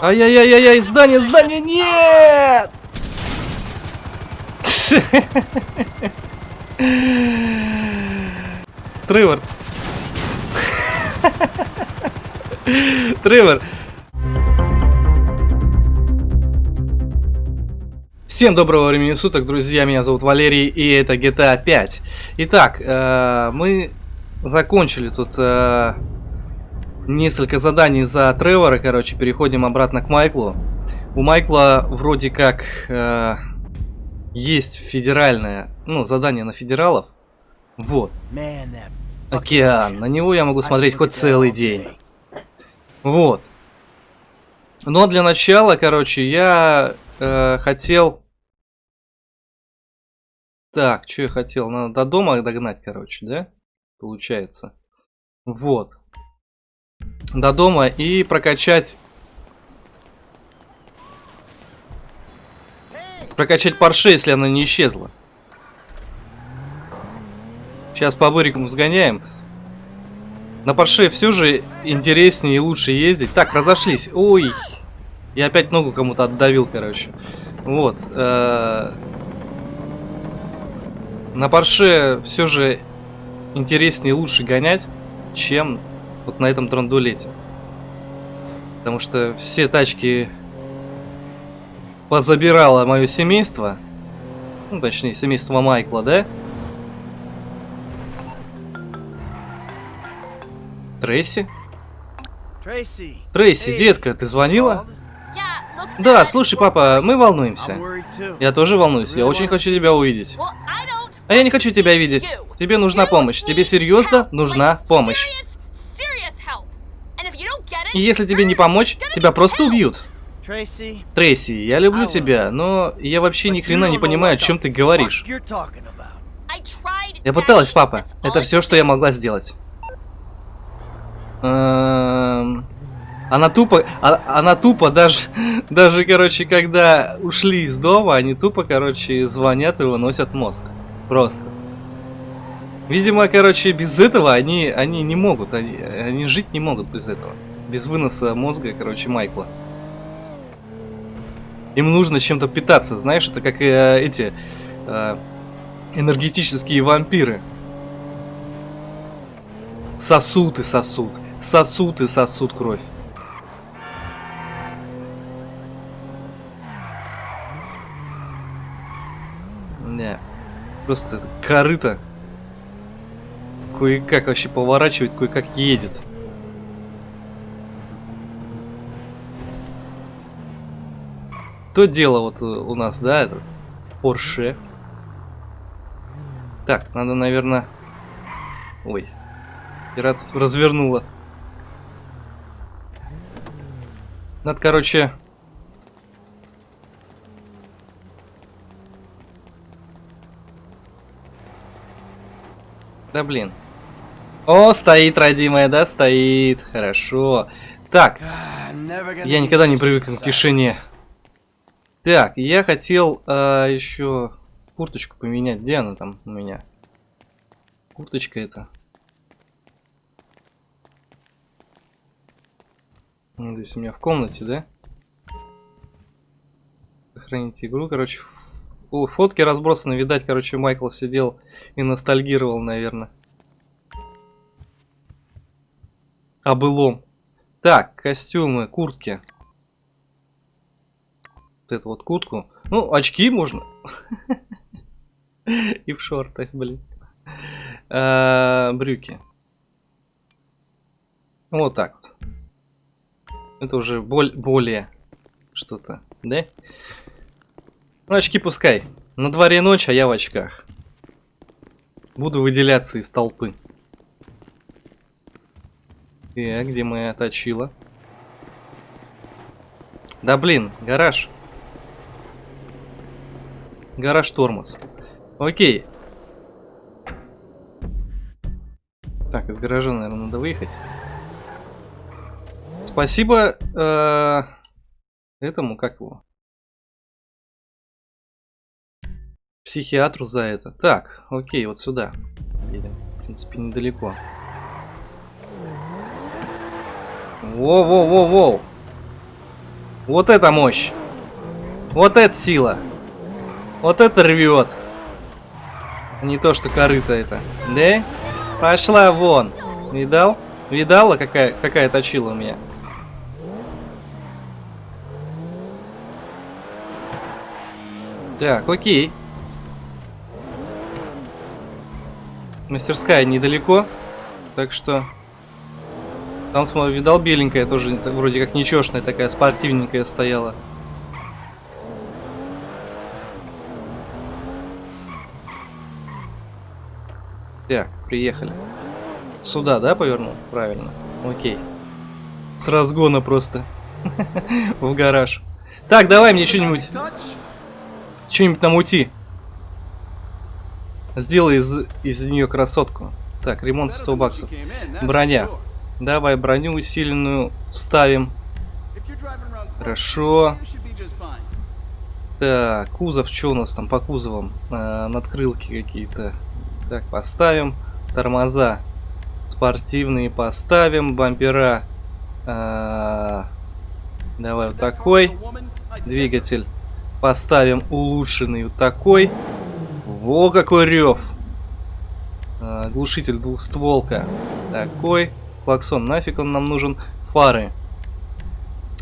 Ай-яй-яй-яй, здание, здание, нет! Тревор. Тревор. Всем доброго времени суток, друзья, меня зовут Валерий, и это GTA 5. Итак, э, мы закончили тут э, несколько заданий за Тревора, короче, переходим обратно к Майклу. У Майкла вроде как э, есть федеральное, ну, задание на федералов. Вот. Океан. На него я могу смотреть хоть целый день. Вот. Но для начала, короче, я э, хотел... Так, что я хотел? Надо до дома догнать, короче, да? Получается. Вот. До дома и прокачать... Прокачать Порше, если она не исчезла. Сейчас по Бурикому сгоняем. На Порше все же интереснее и лучше ездить. Так, разошлись. Ой. Я опять ногу кому-то отдавил, короче. Вот. Э -э на Порше все же интереснее и лучше гонять, чем вот на этом драндулете. Потому что все тачки позабирало мое семейство. Ну, точнее, семейство Майкла, да? Трейси? Трейси, Трейси, детка, ты звонила? Да, слушай, папа, мы волнуемся. Я тоже волнуюсь, я очень хочу тебя увидеть. А я не хочу тебя видеть. Тебе нужна помощь. Тебе серьезно нужна помощь. И если тебе не помочь, тебя просто убьют. Трейси, я люблю тебя, но я вообще ни хрена не понимаю, о чем ты говоришь. Я пыталась, папа. Это все, что я могла сделать. Эм, она тупо, а, она тупо даже, даже, короче, когда ушли из дома, они тупо, короче, звонят и выносят мозг. Просто. Видимо, короче, без этого они, они не могут, они, они жить не могут без этого. Без выноса мозга, короче, Майкла. Им нужно чем-то питаться, знаешь, это как э, эти э, энергетические вампиры. Сосуд и сосуд, сосуд и сосуд кровь. Не, просто корыто. Кое-как вообще поворачивает, кое-как едет. То дело вот у нас, да, этот Porsche. Так, надо, наверное... Ой, я тут развернула. Надо, короче... Да блин. О, стоит, родимая, да, стоит. Хорошо. Так, я никогда не привык к тишине. Так, я хотел э, еще курточку поменять. Где она там у меня? Курточка это. Ну, здесь у меня в комнате, да? Сохранить игру, короче. О, фотки разбросаны, видать, короче, Майкл сидел и ностальгировал, наверное. О былом. Так, костюмы, куртки вот эту вот куртку. Ну, очки можно. И в шортах, блин. А, брюки. Вот так вот. Это уже более что-то, да? Ну, очки пускай. На дворе ночь, а я в очках. Буду выделяться из толпы. Так, где моя точила? Да блин, гараж. Гараж тормоз. Окей. Так, из гаража, наверное, надо выехать. Спасибо э, этому, как его? Психиатру за это. Так, окей, вот сюда. Едем. В принципе, недалеко. Воу-воу-воу-воу. Вот это мощь. Вот это сила. Вот это рвет. Не то, что корыто это. Да? Пошла вон. Видал? Видала, какая, какая точила у меня? Так, окей. Мастерская недалеко. Так что... Там, смотри, видал, беленькая тоже вроде как нечешная такая, спортивненькая стояла. Так, приехали. Сюда, да, повернул? Правильно. Окей. С разгона просто. В гараж. Так, давай мне что-нибудь. Что-нибудь намути. Сделай из, из нее красотку. Так, ремонт 100 баксов. Броня. Давай броню усиленную ставим. Хорошо. Так, кузов, что у нас там по кузовам? А, надкрылки какие-то. Так, поставим. Тормоза спортивные поставим. Бампера. А, давай вот такой. Двигатель поставим улучшенный вот такой. Во какой рев. А, глушитель двухстволка. Такой. Клаксон, нафиг он нам нужен? Фары.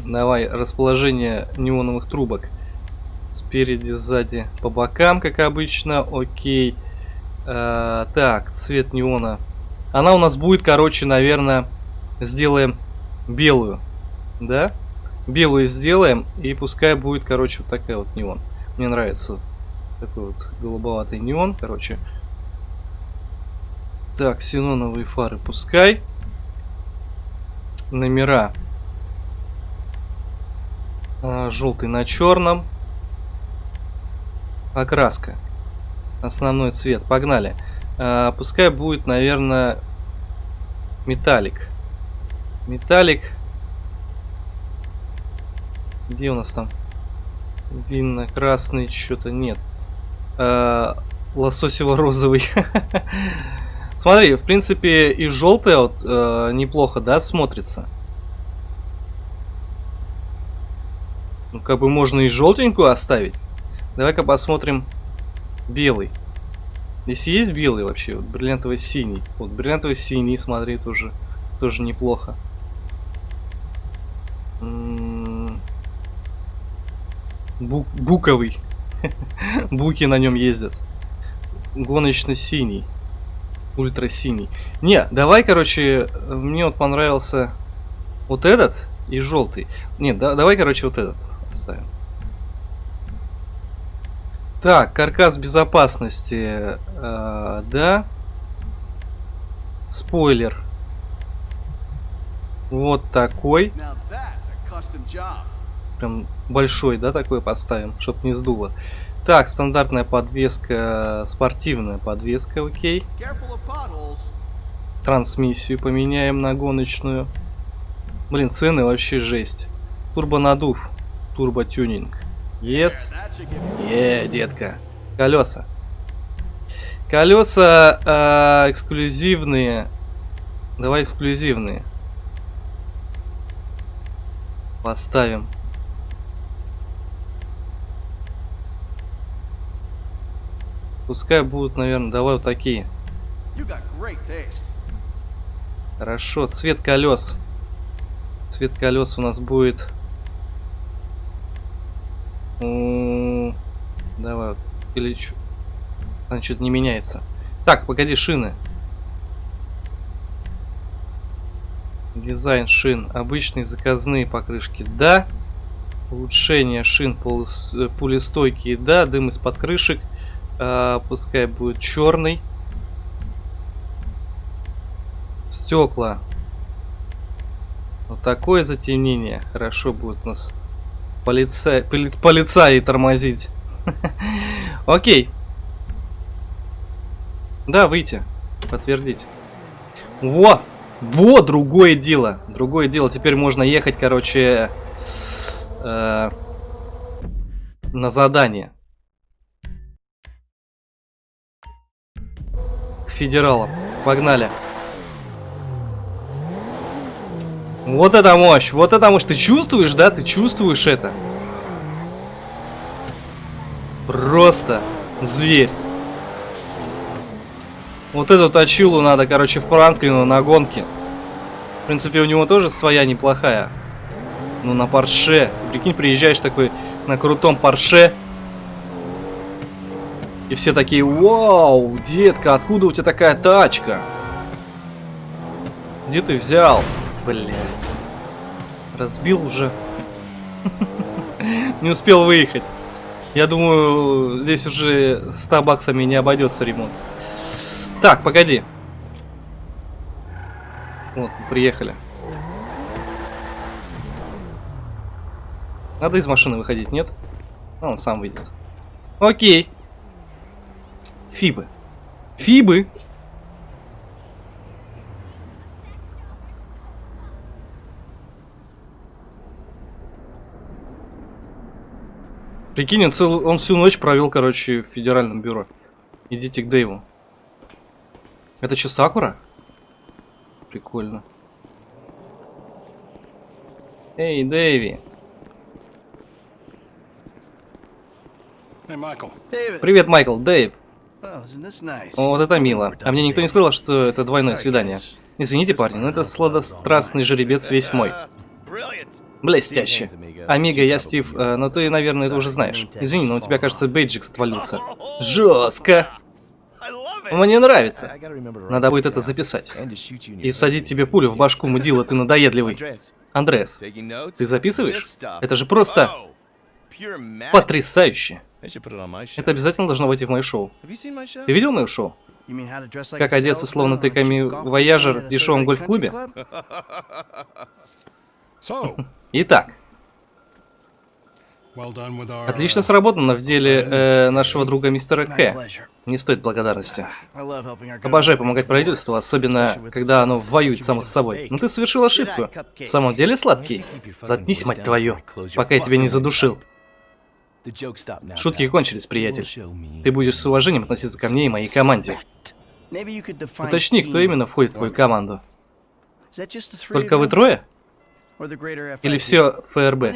Давай, расположение неоновых трубок. Спереди, сзади, по бокам, как обычно. Окей. А, так, цвет неона. Она у нас будет, короче, наверное, сделаем белую. Да? Белую сделаем, и пускай будет, короче, вот такая вот неон. Мне нравится такой вот голубоватый неон, короче. Так, синоновые фары пускай номера. А, желтый на черном. Окраска. Основной цвет. Погнали. А, пускай будет, наверное, металлик. Металлик. Где у нас там? Винно-красный, что-то нет. А, Лососево-розовый. Смотри, в принципе, и желтая вот э, неплохо, да, смотрится. Ну, как бы можно и желтенькую оставить. Давай-ка посмотрим белый. Здесь есть белый вообще, вот бриллиантовый синий. Вот бриллиантовый синий, смотри, тоже, тоже неплохо. М-м-м. Бук, буковый. Буки на нем ездят. Гоночный синий ультра синий. Не, давай, короче, мне вот понравился вот этот и желтый. Нет, да, давай, короче, вот этот оставим. Так, каркас безопасности, э, да. Спойлер. Вот такой. Прям большой, да, такой поставим, чтоб не сдуло. Так, стандартная подвеска, спортивная подвеска, окей. Трансмиссию поменяем на гоночную. Блин, цены вообще жесть. Турбонадув, турботюнинг. Yes. Е, детка. Колеса. Колеса э, эксклюзивные. Давай эксклюзивные. Поставим. Пускай будут, наверное, давай вот такие. Хорошо, цвет колес. Цвет колес у нас будет... Давай, или что? Значит, не меняется. Так, погоди, шины. Дизайн шин. Обычные заказные покрышки. Да. Улучшение шин э, пулестойкие. Да. Дым из-под крышек. А, пускай будет черный. Стекла. Вот такое затемнение. Хорошо будет у нас полицай, поли, полицаи тормозить. Окей. Да, выйти. Подтвердить. Во! Во, другое дело. Другое дело. Теперь можно ехать, короче, э, на задание. федералам. Погнали. Вот это мощь, вот это мощь. Ты чувствуешь, да? Ты чувствуешь это? Просто зверь. Вот эту точилу надо, короче, Франклину на гонке. В принципе, у него тоже своя неплохая. Ну, на Порше. Прикинь, приезжаешь такой на крутом Порше. И все такие, вау, детка, откуда у тебя такая тачка? Где ты взял? Бля. Разбил уже. Не успел выехать. Я думаю, здесь уже 100 баксами не обойдется ремонт. Так, погоди. Вот, приехали. Надо из машины выходить, нет? А, он сам выйдет. Окей. Фибы. Фибы. Прикинь, он, цел... он всю ночь провел, короче, в федеральном бюро. Идите к Дэйву. Это что, Сакура? Прикольно. Эй, Дэйви. Hey, Michael. Привет, Майкл. Дэйв. О, вот это мило. А мне никто не сказал, что это двойное свидание. Извините, парни, но это сладострастный жеребец весь мой. Блестяще. Амиго, я Стив, э, но ты, наверное, это уже знаешь. Извини, но у тебя, кажется, бейджик отвалился. Жестко. Мне нравится. Надо будет это записать. И всадить тебе пулю в башку, мудила, ты надоедливый. Андреас, ты записываешь? Это же просто Патрис. потрясающе. Это обязательно должно войти в мое шоу. Ты видел мое шоу? Как одеться, словно ты ками-вояжер в дешевом гольф-клубе? Итак, отлично uh, сработано в деле э, нашего друга мистера К. Не стоит благодарности. Обожаю помогать правительству, особенно когда оно воюет само с собой. Но ты совершил ошибку. В самом деле, сладкий? Заткнись, мать твою, пока я тебя не задушил. Шутки кончились, приятель. Ты будешь с уважением относиться ко мне и моей команде. Уточни, кто именно входит в твою команду. Только вы трое? Or the greater Или все ФРБ?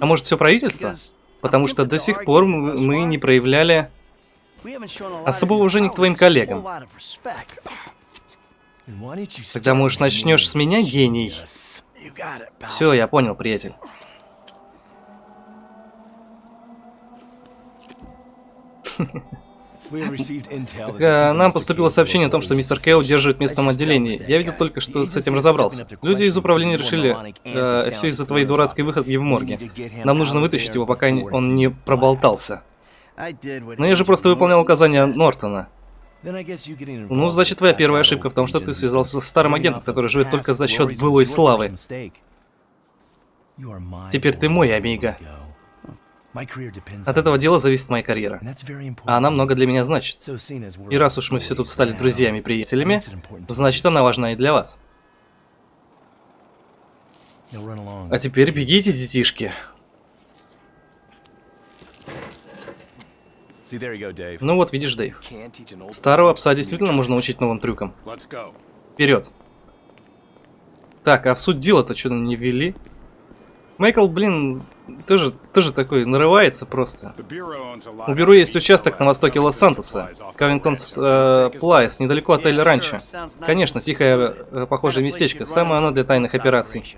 А может все правительство? Потому что до сих пор мы не проявляли... we haven't shown a lot особого уважения к твоим коллегам. whole lot of respect. Тогда, может, начнешь с меня, гений? Все, я понял, приятель. Э, Нам поступило сообщение о том, что мистер Кэо держит в местном отделении. Я видел только, что с этим разобрался. Люди из управления решили, э, все из-за твоей дурацкой выходки в морге. Нам нужно вытащить его, пока он не проболтался. Но я же просто выполнял указания. Нортона. Ну, значит, твоя первая ошибка в том, что ты связался с старым агентом, который живет только за счет былой славы. Теперь ты мой, Амиго. От этого дела зависит моя карьера. А она много для меня значит. И раз уж мы все тут стали друзьями и приятелями, значит, она важна и для вас. А теперь бегите, детишки. Ну вот, видишь, Дэйв. Старого пса действительно можно учить новым трюкам. Вперед. Так, а в суть дела-то что-то не ввели? Майкл, блин, тоже, тоже такой нарывается просто. У бюро есть участок на востоке Лос-Сантоса, Кавингтон э. Плайс, недалеко от Yeah, Ранчо. Конечно, тихое, э, похожее местечко, самое оно для тайных операций.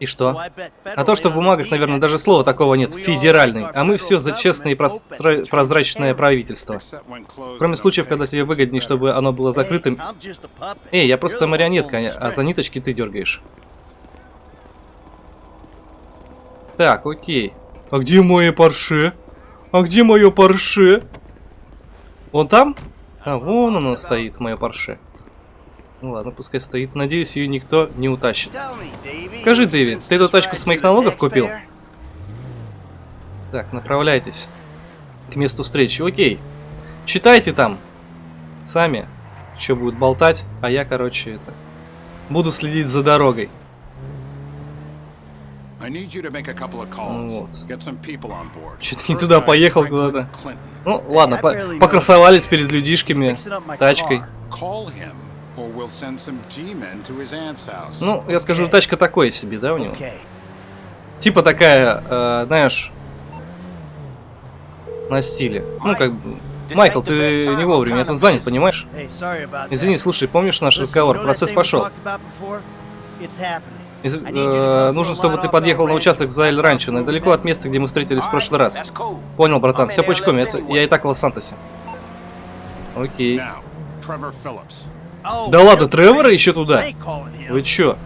И что? А то, что в бумагах, наверное, даже слова такого нет, федеральный, а мы все за честное и open, прозрачное правительство. Кроме случаев, когда тебе выгоднее, чтобы оно было закрытым. Эй, я просто марионетка, а за ниточки ты дергаешь. Так, окей. А где мое парше? А где мое парше? Вон там? А, вон оно стоит, мое парше. Ну ладно, пускай стоит. Надеюсь, ее никто не утащит. Скажи, Дэви, ты эту тачку с моих налогов купил? Так, направляйтесь к месту встречи. Окей. Читайте там. Сами. Что будет болтать. А я, короче, это... Буду следить за дорогой. I need you to make a couple of calls. Вот. Get some people on board. Чуть не туда поехал куда-то. Ну, ладно, по- покрасовались перед людишками, тачкой. Ну, я скажу, тачка такой себе, да, у него? Типа такая, э, знаешь, на стиле. Ну, как бы... Майкл, ты не вовремя, я тут занят, понимаешь? Извини, слушай, помнишь наш разговор? Процесс пошел. Из- э, нужно, чтобы ты подъехал на участок за Эль move недалеко от места, где мы встретились в прошлый раз. Понял, братан, все пучком, это, я и так в Лос-Сантосе. Окей. Да ладно, Тревора еще туда? Вы чё?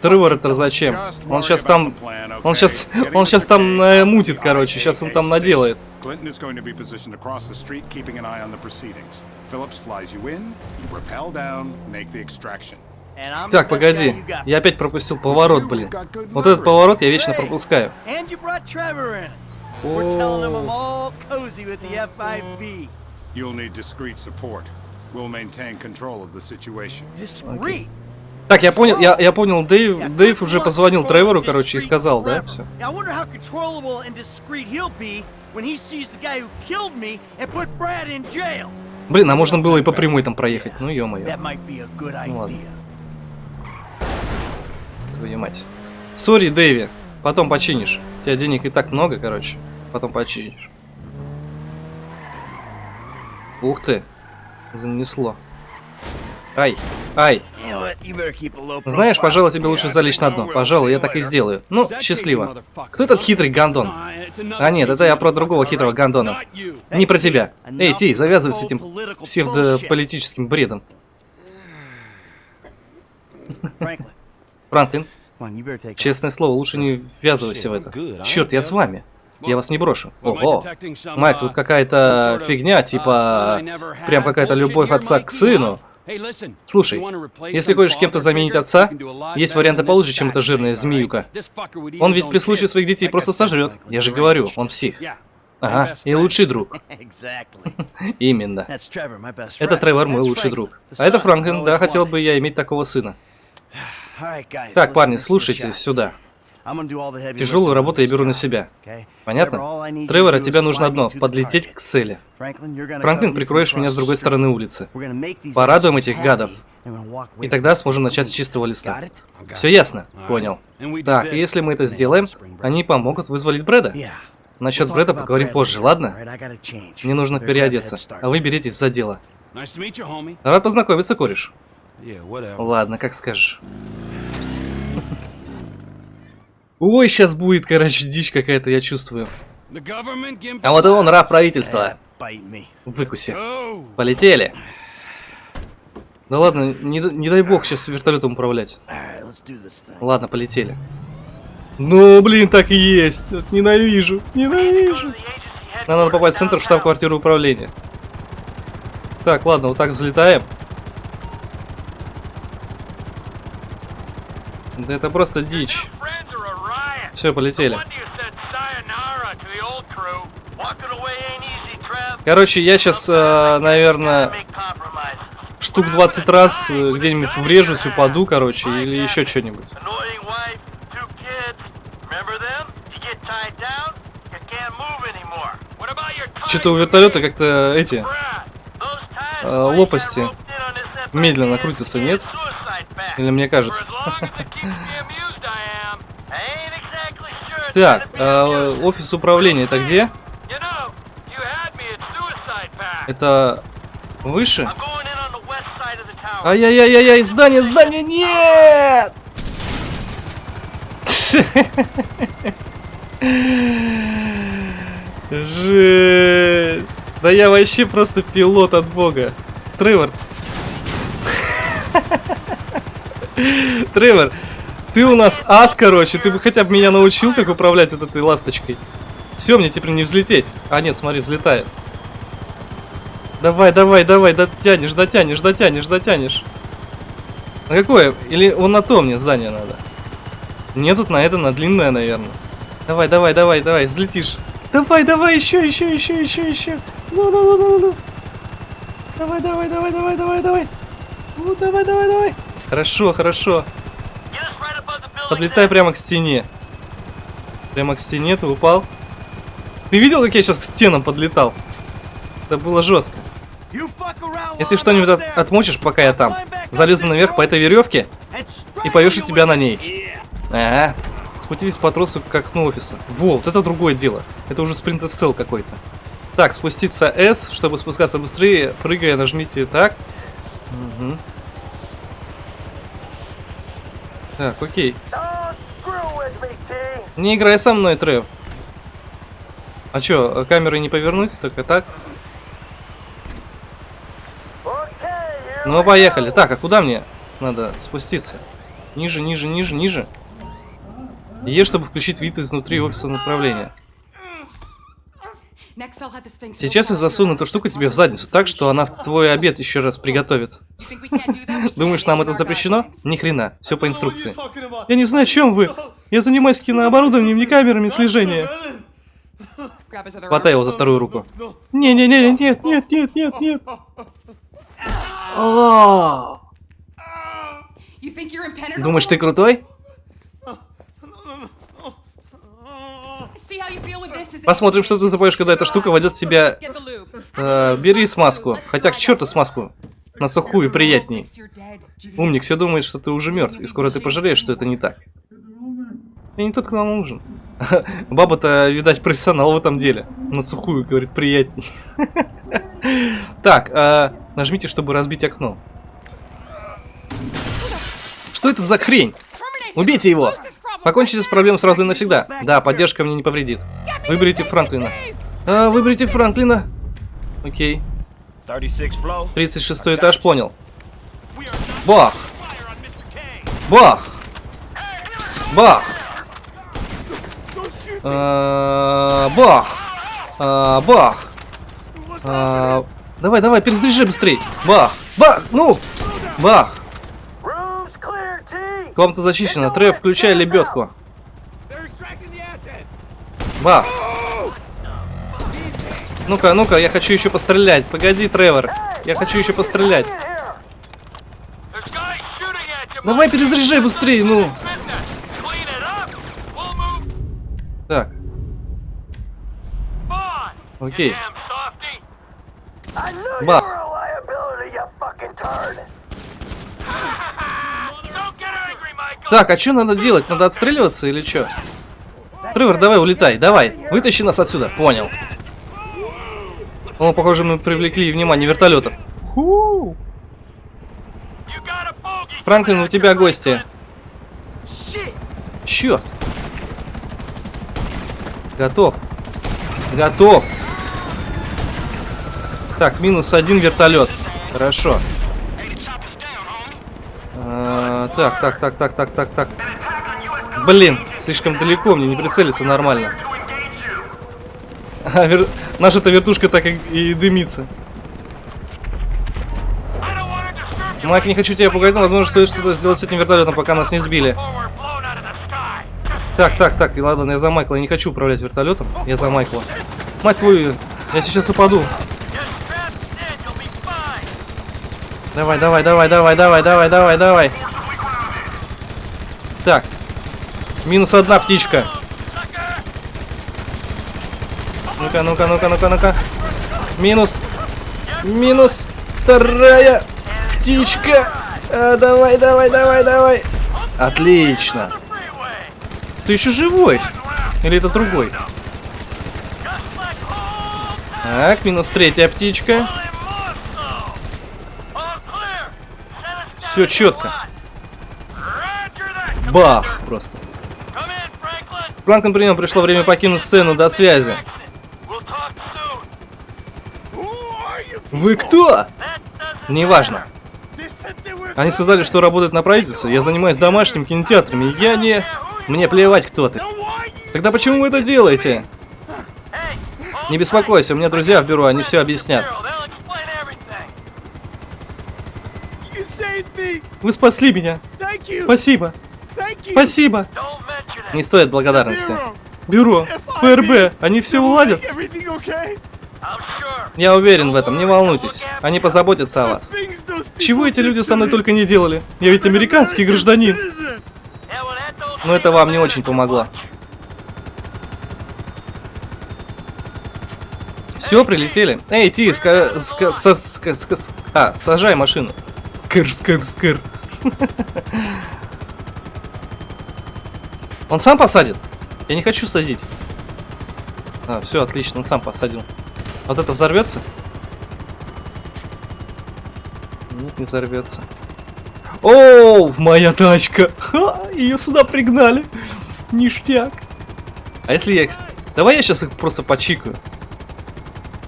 Тревор это зачем? Он сейчас там... Он сейчас... Он сейчас там э, мутит, короче. Сейчас он там наделает. Clinton is going to be positioned across the street, keeping an eye on the proceedings. Phillips flies you in, you rappel down, make the extraction. Так, погоди. Я опять пропустил поворот, блин. Вот этот поворот я вечно пропускаю. You'll need discreet support. We'll maintain control of the situation. Discreet. Так, я понял, я, я понял, Дэйв, Дэйв уже позвонил Тревору, короче, и сказал, да, все. Блин, а можно было и по прямой там проехать, ну ё-моё, Ну ладно. твою мать. Сори, Дэйви, потом починишь. У тебя денег и так много, короче, потом починишь. Ух ты, занесло. A low Знаешь, пожалуй, тебе лучше залечь на дно. Пожалуй, я так и сделаю. Ну, счастливо. Кто этот хитрый гандон? А нет, это я про другого хитрого гандона. Не про тебя. Эй, Ти, завязывай с этим псевдополитическим бредом. Франклин, честное слово, лучше не ввязывайся в это. Черт, я с вами. Я вас не брошу. Ого. Майк, тут какая-то фигня, типа... Прям какая-то любовь отца к сыну. Слушай, если хочешь кем-то заменить отца, есть варианты получше, чем эта жирная змеюка. Он ведь при случае своих детей просто сожрет. Я же говорю, он псих. Ага, и лучший друг. Именно. Это Тревор, мой лучший друг. А это Франклин, да, хотел бы я иметь такого сына. Так, парни, слушайте сюда. Тяжелую работу я беру на себя. Понятно? Тревор, от тебя нужно одно подлететь к цели. Франклин, прикроешь меня с другой стороны улицы. Порадуем этих гадов. И тогда сможем начать с чистого листа. Все ясно? Понял. Так, и если мы это сделаем, они помогут вызволить Брэда. Насчет Брэда поговорим позже, ладно? Мне нужно переодеться, а вы беритесь за дело. Рад познакомиться, кореш. Ладно, как скажешь. Ой, сейчас будет, короче, дичь какая-то, я чувствую. А вот и он, раб правительства. me. Выкуси. Oh, Полетели. Да ладно, не, не дай бог сейчас вертолетом управлять. Ладно, полетели. Ну, блин, так и есть. Вот Ненавижу, ненавижу. Нам надо попасть в центр в штаб-квартиру управления. Так, ладно, вот так взлетаем. Да это просто дичь. Все, полетели. Короче, я сейчас, наверное, штук 20 раз э, где-нибудь врежусь, упаду, короче, или еще что-нибудь. Что-то у вертолета как-то эти э, лопасти медленно крутятся, нет? Или мне кажется? Так, э, офис управления это где? Это выше? Ай-яй-яй-яй, здание, здание, нет! Жесть. Да я вообще просто пилот от бога. Тревор. Тревор, ты у нас ас, короче. Ты бы хотя бы меня научил, как управлять вот этой ласточкой. Все, мне теперь не взлететь. А, нет, смотри, взлетает. Давай, давай, давай, дотянешь, дотянешь, дотянешь, дотянешь. На какое? Или он на то мне здание надо? Мне тут на это, на длинное, наверное. Давай, давай, давай, давай, взлетишь. Давай, давай, еще, еще, еще, еще, еще. Ну, ну, ну, ну, ну. Давай, давай, давай, давай, давай, давай. Ну, давай, давай, давай. Хорошо, хорошо. Подлетай прямо к стене. Прямо к стене ты упал. Ты видел, как я сейчас к стенам подлетал? Это было жестко. Если что-нибудь от- отмочишь, пока я там, залезу наверх по этой веревке и повешу тебя на ней. Yeah. А, спуститесь по тросу к окну офиса. Во, вот это другое дело. Это уже спринт цел какой-то. Так, спуститься S, чтобы спускаться быстрее, прыгая, нажмите так. Мгм. Так, окей. Не играй со мной, Трев. А чё, камеры не повернуть, только так? Here Ну, поехали. Так, а куда мне надо спуститься? Ниже, ниже, ниже, ниже. Е, чтобы включить вид изнутри офиса направления. Сейчас я засуну эту штуку тебе в задницу так, что она в твой обед еще раз приготовит. Думаешь, нам это запрещено? Ни хрена, все по инструкции. Я не знаю, о чем вы. Я занимаюсь кинооборудованием, не камерами слежения. Хватай его за вторую руку. Не-не-не, нет, нет, нет, нет, нет. Думаешь, ты крутой? Посмотрим, что ты запоешь, когда эта штука войдет в тебя. Э, бери смазку. Хотя к черту смазку. На сухую приятней. Умник все думает, что ты уже мертв, и скоро ты пожалеешь, что это не так. Я не тот, кто нам нужен. Баба-то, видать, профессионал в этом деле. На сухую, говорит, приятней. Так, э, нажмите, чтобы разбить окно. Что это за хрень? Убейте его! Покончите с проблемой сразу и навсегда. Да, поддержка мне не повредит. Выберите Франклина. А, выберите Франклина. Окей. 36 flow. 36 этаж, понял. Бах! Бах! Бах! А, Бах! А, Бах! А, Давай, давай, перезаряжай быстрей! Бах! Бах! Ну! Бах! Комната зачищена. Трев, включай лебедку. Бах! Ну-ка, ну-ка, я хочу еще пострелять. Погоди, Тревор. Я хочу еще пострелять. Давай перезаряжай быстрее, ну. Так, окей. I Так, а что надо делать? Надо отстреливаться или что? Тревор, давай улетай, давай. Вытащи нас отсюда. Понял. О, похоже, мы привлекли внимание вертолетов. Франклин, у тебя гости. Черт. Готов. Готов. Так, минус один вертолет. Хорошо. А, так, так, так, так, так, так, так. Блин, слишком далеко, мне не прицелиться нормально. А, вер- Наша-то вертушка так и, и дымится. Майк, не хочу тебя пугать, но возможно стоит что-то сделать с этим вертолетом, пока нас не сбили. Так, так, так, ладно, я за Майкла, я не хочу управлять вертолетом, я за Майкла. Мать твою, я сейчас упаду. Давай, давай, давай, давай, давай, давай, давай, давай. Так. Минус одна птичка. Ну-ка, ну-ка, ну-ка, ну-ка, ну-ка. Минус. Минус. Вторая птичка. А, давай, давай, давай, давай. Отлично. Ты еще живой? Или это другой? Так, минус третья птичка. Все четко. Бах! Просто. Франклин прием, пришло время покинуть сцену. До связи. Вы кто? Неважно. Они сказали, что работают на правительство. Я занимаюсь домашним кинотеатрами. Я не... Мне плевать, кто ты. Тогда почему вы это делаете? Не беспокойся, у меня друзья в бюро, они все объяснят. Вы спасли меня. Спасибо. Спасибо. Не стоит благодарности. Бюро, ФРБ, они все уладят. Я уверен в этом, не волнуйтесь. Они позаботятся о вас. Чего эти люди со мной только не делали? Я ведь американский гражданин. Но это вам не очень помогло. Все, прилетели. Эй, ти, ска, ска, ска- ска- с- а, сажай машину. Скр, скр, скр. Он сам посадит? Я не хочу садить. А, все, отлично, он сам посадил. Вот это взорвется? Нет, не взорвется. О, моя тачка! Ха, ее сюда пригнали. Ништяк. А если я... Давай я сейчас их просто почикаю.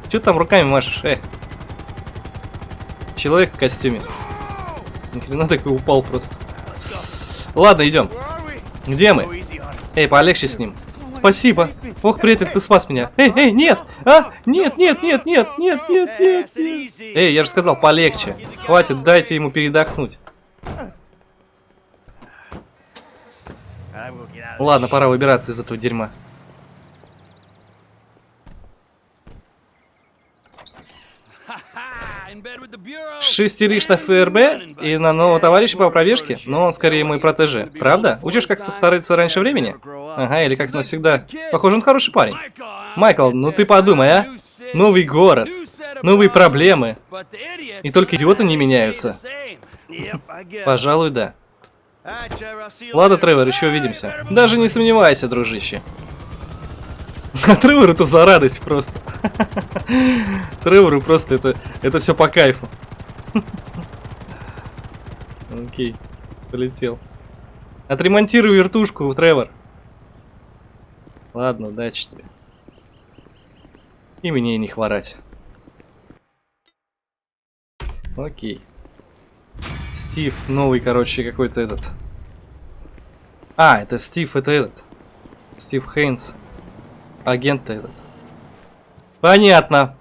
Че там руками машешь, э? Человек в костюме. Ни хрена такой упал просто. Ладно, идем. Где мы? Эй, полегче с ним. Спасибо. Ох, приятель, ты спас меня. Эй, эй, нет! А! Нет, нет, нет, нет, нет, нет, нет, нет. Эй, я же сказал, полегче. Хватит, дайте ему передохнуть. Ладно, пора выбираться из этого дерьма. In bed with the bureau. Шестеришь на ФРБ и на нового товарища по пробежке, но он скорее мой протеже. Правда? Учишь, как состариться раньше времени? Ага, или как навсегда. Похоже, он хороший парень. Майкл, ну ты подумай, а? Новый город, новые проблемы. И только идиоты не меняются. Пожалуй, да. Ладно, Тревор, еще увидимся. Даже не сомневайся, дружище. А Тревору это за радость просто. Тревору просто это, это все по кайфу. Окей, полетел. Отремонтируй вертушку, Тревор. Ладно, удачи тебе. И мне не хворать. Окей. Стив, новый, короче, какой-то этот. А, это Стив, это этот. Стив Хейнс. Агент этот. Понятно.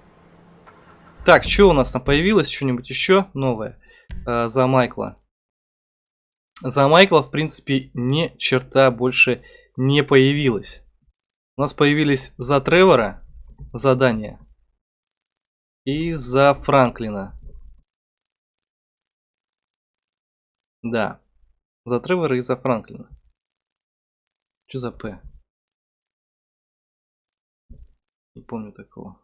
Так, что у нас там появилось? Что-нибудь еще новое? А, за Майкла. За Майкла, в принципе, ни черта больше не появилось. У нас появились за Тревора задания. И за Франклина. Да. За Тревора и за Франклина. Что за П? Не помню такого.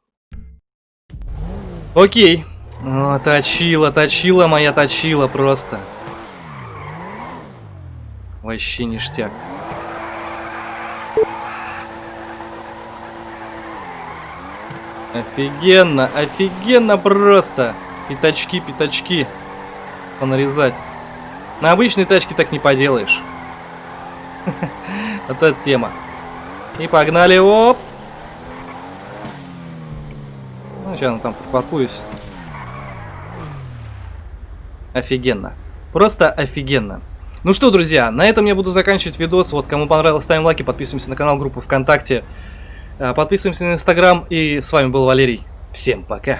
Окей. О, точила, точила моя точила просто. Вообще ништяк. Офигенно, офигенно просто. Пятачки, пятачки. Понарезать. На обычной тачке так не поделаешь. Вот эта тема. И погнали, оп. Ну, сейчас там припаркуюсь. Офигенно. Просто офигенно. Ну что, друзья, на этом я буду заканчивать видос. Вот, кому понравилось, ставим лайки, подписываемся на канал, группу ВКонтакте. а, Подписываемся на Инстаграм. И с вами был Валерий. Всем пока.